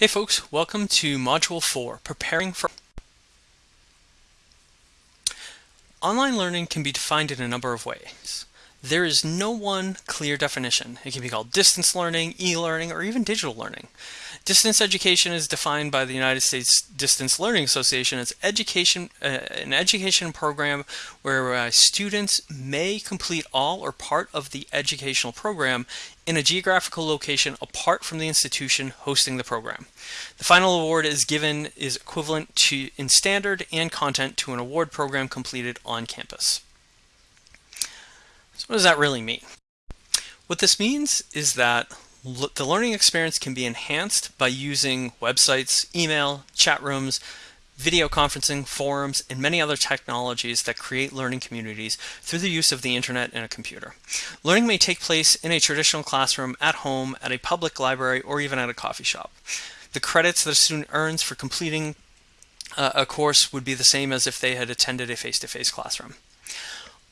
Hey folks, welcome to Module 4, Preparing for Online learning can be defined in a number of ways. There is no one clear definition. It can be called distance learning, e-learning, or even digital learning. Distance education is defined by the United States Distance Learning Association as education, uh, an education program where uh, students may complete all or part of the educational program in a geographical location apart from the institution hosting the program. The final award is given is equivalent to in standard and content to an award program completed on campus. So what does that really mean? What this means is that the learning experience can be enhanced by using websites, email, chat rooms, video conferencing, forums, and many other technologies that create learning communities through the use of the internet and a computer. Learning may take place in a traditional classroom, at home, at a public library, or even at a coffee shop. The credits that a student earns for completing uh, a course would be the same as if they had attended a face-to-face -face classroom.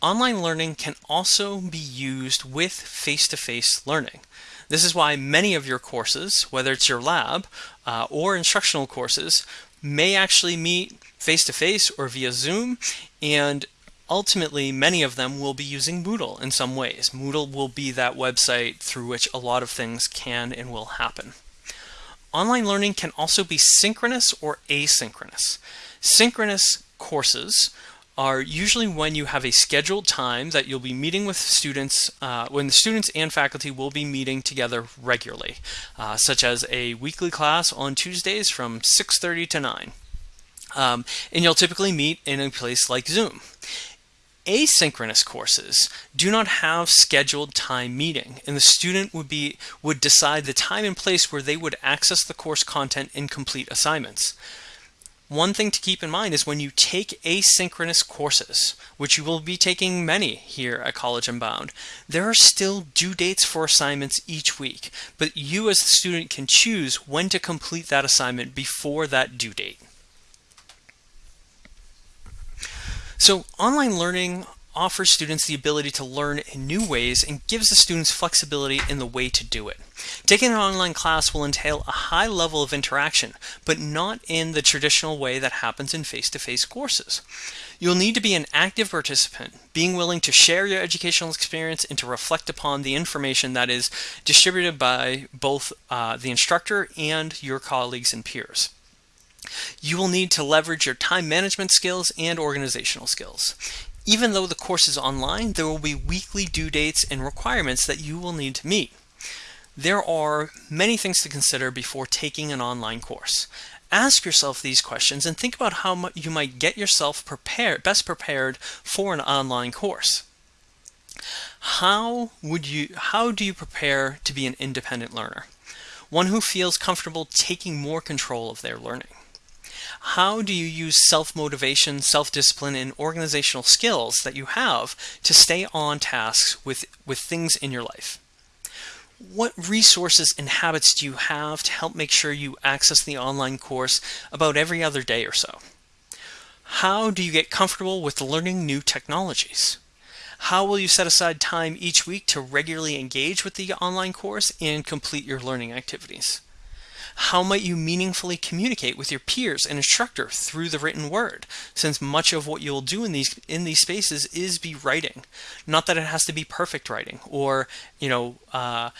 Online learning can also be used with face-to-face -face learning. This is why many of your courses, whether it's your lab uh, or instructional courses, may actually meet face-to-face -face or via Zoom and ultimately many of them will be using Moodle in some ways. Moodle will be that website through which a lot of things can and will happen. Online learning can also be synchronous or asynchronous. Synchronous courses are usually when you have a scheduled time that you'll be meeting with students, uh, when the students and faculty will be meeting together regularly, uh, such as a weekly class on Tuesdays from 6.30 to 9. Um, and you'll typically meet in a place like Zoom. Asynchronous courses do not have scheduled time meeting, and the student would be would decide the time and place where they would access the course content and complete assignments. One thing to keep in mind is when you take asynchronous courses, which you will be taking many here at College Unbound, there are still due dates for assignments each week, but you as the student can choose when to complete that assignment before that due date. So online learning offers students the ability to learn in new ways and gives the students flexibility in the way to do it. Taking an online class will entail a high level of interaction, but not in the traditional way that happens in face-to-face -face courses. You'll need to be an active participant, being willing to share your educational experience and to reflect upon the information that is distributed by both uh, the instructor and your colleagues and peers. You will need to leverage your time management skills and organizational skills. Even though the course is online, there will be weekly due dates and requirements that you will need to meet. There are many things to consider before taking an online course. Ask yourself these questions and think about how you might get yourself prepared, best prepared for an online course. How would you how do you prepare to be an independent learner? One who feels comfortable taking more control of their learning. How do you use self-motivation, self-discipline, and organizational skills that you have to stay on tasks with, with things in your life? What resources and habits do you have to help make sure you access the online course about every other day or so? How do you get comfortable with learning new technologies? How will you set aside time each week to regularly engage with the online course and complete your learning activities? How might you meaningfully communicate with your peers and instructor through the written word, since much of what you'll do in these in these spaces is be writing. Not that it has to be perfect writing or, you know, uh,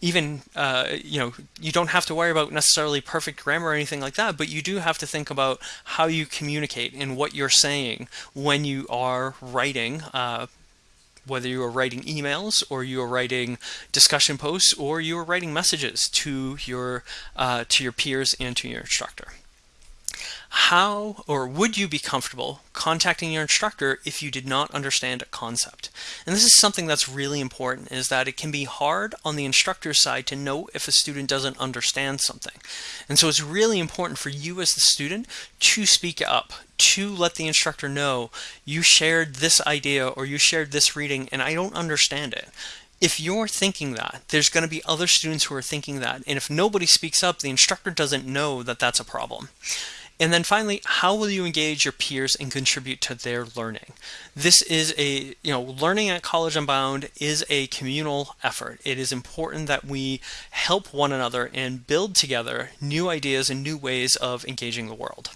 even uh, you know you don't have to worry about necessarily perfect grammar or anything like that but you do have to think about how you communicate and what you're saying when you are writing uh, whether you are writing emails or you are writing discussion posts or you are writing messages to your uh, to your peers and to your instructor how or would you be comfortable contacting your instructor if you did not understand a concept? And this is something that's really important is that it can be hard on the instructor's side to know if a student doesn't understand something. And so it's really important for you as the student to speak up, to let the instructor know you shared this idea or you shared this reading and I don't understand it if you're thinking that, there's going to be other students who are thinking that. And if nobody speaks up, the instructor doesn't know that that's a problem. And then finally, how will you engage your peers and contribute to their learning? This is a, you know, learning at College Unbound is a communal effort. It is important that we help one another and build together new ideas and new ways of engaging the world.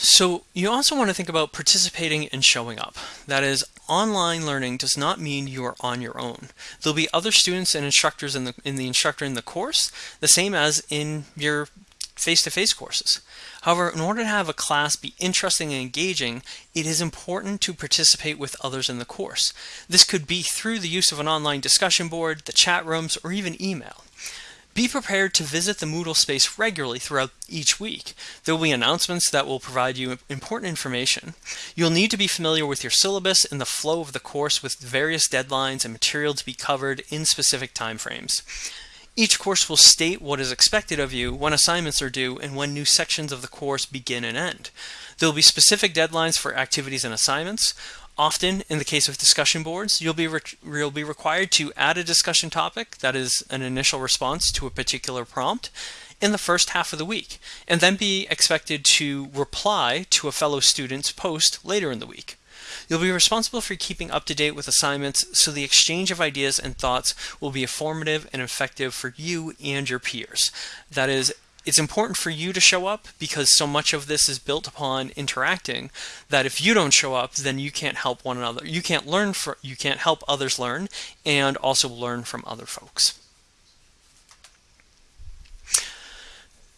So you also want to think about participating and showing up. That is, online learning does not mean you are on your own. There'll be other students and instructors in the, in the instructor in the course, the same as in your face-to-face -face courses. However, in order to have a class be interesting and engaging, it is important to participate with others in the course. This could be through the use of an online discussion board, the chat rooms, or even email. Be prepared to visit the Moodle space regularly throughout each week. There will be announcements that will provide you important information. You'll need to be familiar with your syllabus and the flow of the course with various deadlines and material to be covered in specific timeframes. Each course will state what is expected of you, when assignments are due, and when new sections of the course begin and end. There will be specific deadlines for activities and assignments. Often, in the case of discussion boards, you'll be, you'll be required to add a discussion topic that is an initial response to a particular prompt in the first half of the week, and then be expected to reply to a fellow student's post later in the week. You'll be responsible for keeping up to date with assignments so the exchange of ideas and thoughts will be informative and effective for you and your peers. That is, it's important for you to show up because so much of this is built upon interacting that if you don't show up then you can't help one another. You can't learn for you can't help others learn and also learn from other folks.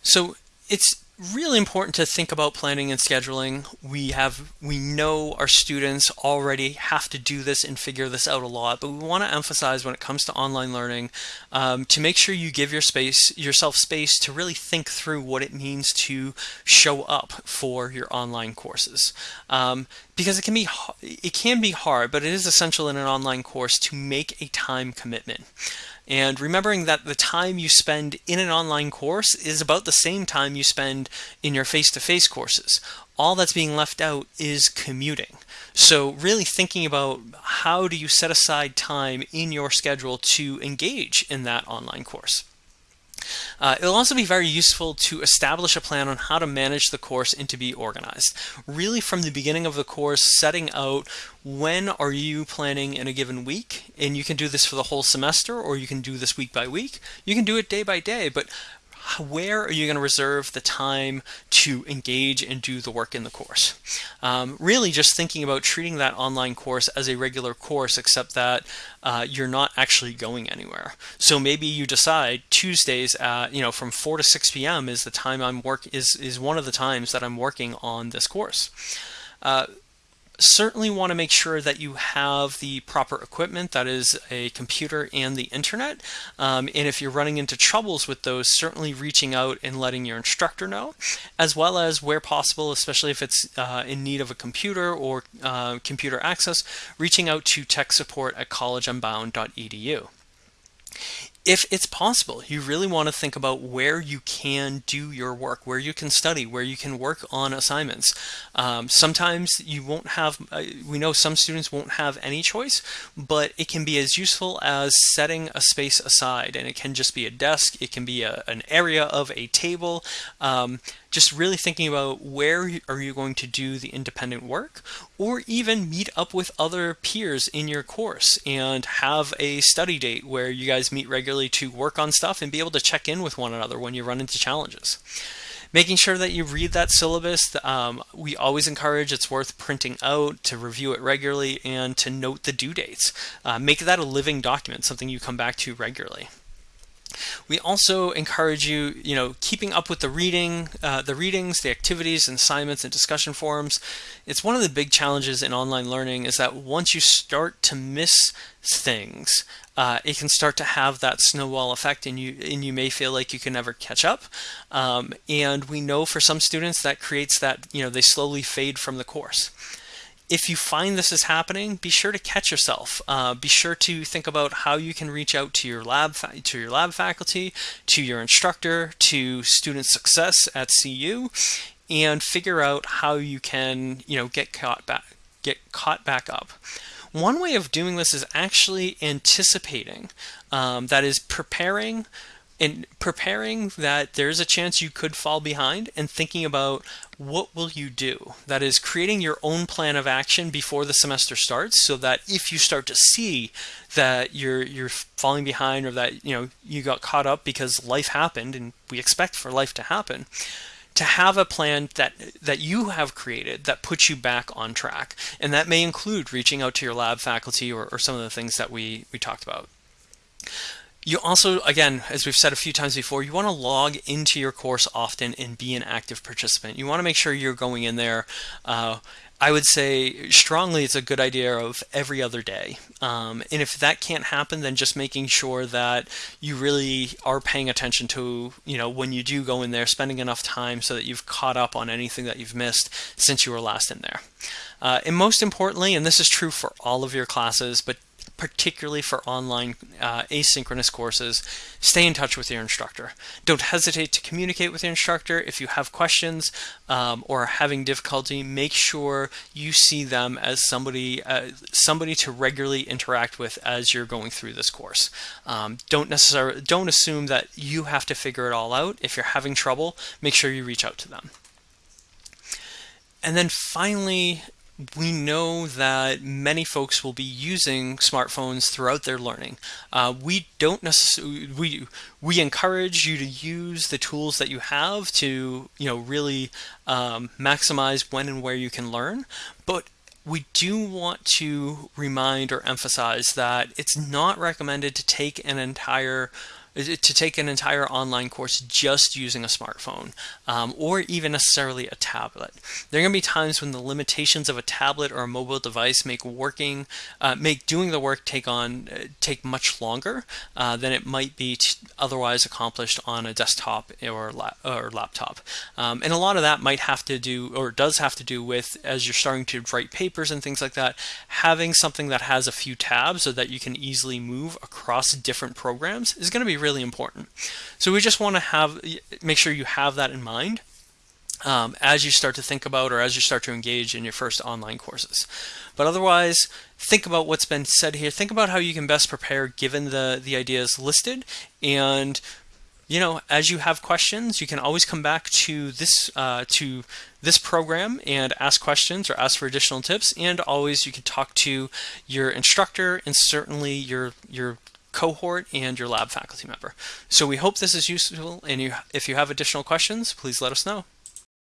So it's really important to think about planning and scheduling. We have we know our students already have to do this and figure this out a lot, but we want to emphasize when it comes to online learning um, to make sure you give your space yourself space to really think through what it means to show up for your online courses. Um, because it can be it can be hard, but it is essential in an online course to make a time commitment. And remembering that the time you spend in an online course is about the same time you spend in your face-to-face -face courses. All that's being left out is commuting. So really thinking about how do you set aside time in your schedule to engage in that online course. Uh, it'll also be very useful to establish a plan on how to manage the course and to be organized. Really from the beginning of the course, setting out when are you planning in a given week, and you can do this for the whole semester or you can do this week by week. You can do it day by day, but where are you going to reserve the time to engage and do the work in the course? Um, really just thinking about treating that online course as a regular course, except that uh, you're not actually going anywhere. So maybe you decide Tuesdays, at, you know, from 4 to 6 p.m. is the time I'm work is is one of the times that I'm working on this course. Uh, certainly want to make sure that you have the proper equipment, that is a computer and the internet. Um, and if you're running into troubles with those, certainly reaching out and letting your instructor know, as well as where possible, especially if it's uh, in need of a computer or uh, computer access, reaching out to tech support at collegeunbound.edu if it's possible, you really want to think about where you can do your work, where you can study, where you can work on assignments. Um, sometimes you won't have, uh, we know some students won't have any choice, but it can be as useful as setting a space aside and it can just be a desk, it can be a, an area of a table. Um, just really thinking about where are you going to do the independent work or even meet up with other peers in your course and have a study date where you guys meet regularly to work on stuff and be able to check in with one another when you run into challenges. Making sure that you read that syllabus, um, we always encourage it's worth printing out to review it regularly and to note the due dates. Uh, make that a living document, something you come back to regularly. We also encourage you, you know, keeping up with the reading, uh, the readings, the activities, and assignments, and discussion forums. It's one of the big challenges in online learning is that once you start to miss things, uh, it can start to have that snowball effect, and you and you may feel like you can never catch up. Um, and we know for some students that creates that, you know, they slowly fade from the course if you find this is happening, be sure to catch yourself. Uh, be sure to think about how you can reach out to your lab to your lab faculty, to your instructor, to student success at CU, and figure out how you can you know get caught back get caught back up. One way of doing this is actually anticipating, um, that is preparing and preparing that there's a chance you could fall behind and thinking about what will you do. That is creating your own plan of action before the semester starts so that if you start to see that you're you're falling behind or that you know you got caught up because life happened and we expect for life to happen to have a plan that that you have created that puts you back on track. And that may include reaching out to your lab faculty or, or some of the things that we we talked about you also, again, as we've said a few times before, you want to log into your course often and be an active participant. You want to make sure you're going in there. Uh, I would say strongly it's a good idea of every other day. Um, and if that can't happen, then just making sure that you really are paying attention to, you know, when you do go in there, spending enough time so that you've caught up on anything that you've missed since you were last in there. Uh, and most importantly, and this is true for all of your classes, but particularly for online uh, asynchronous courses, stay in touch with your instructor. Don't hesitate to communicate with your instructor. If you have questions um, or are having difficulty, make sure you see them as somebody uh, somebody to regularly interact with as you're going through this course. Um, don't necessarily don't assume that you have to figure it all out. If you're having trouble, make sure you reach out to them. And then finally, we know that many folks will be using smartphones throughout their learning. Uh, we don't necessarily we we encourage you to use the tools that you have to you know really um, maximize when and where you can learn, but we do want to remind or emphasize that it's not recommended to take an entire to take an entire online course just using a smartphone um, or even necessarily a tablet. There are going to be times when the limitations of a tablet or a mobile device make working, uh, make doing the work take on uh, take much longer uh, than it might be otherwise accomplished on a desktop or, la or laptop. Um, and a lot of that might have to do or does have to do with as you're starting to write papers and things like that, having something that has a few tabs so that you can easily move across different programs is going to be really important. So we just want to have make sure you have that in mind um, as you start to think about or as you start to engage in your first online courses. But otherwise, think about what's been said here. Think about how you can best prepare given the, the ideas listed. And, you know, as you have questions, you can always come back to this, uh, to this program and ask questions or ask for additional tips. And always you can talk to your instructor and certainly your, your cohort and your lab faculty member. So we hope this is useful and you, if you have additional questions, please let us know.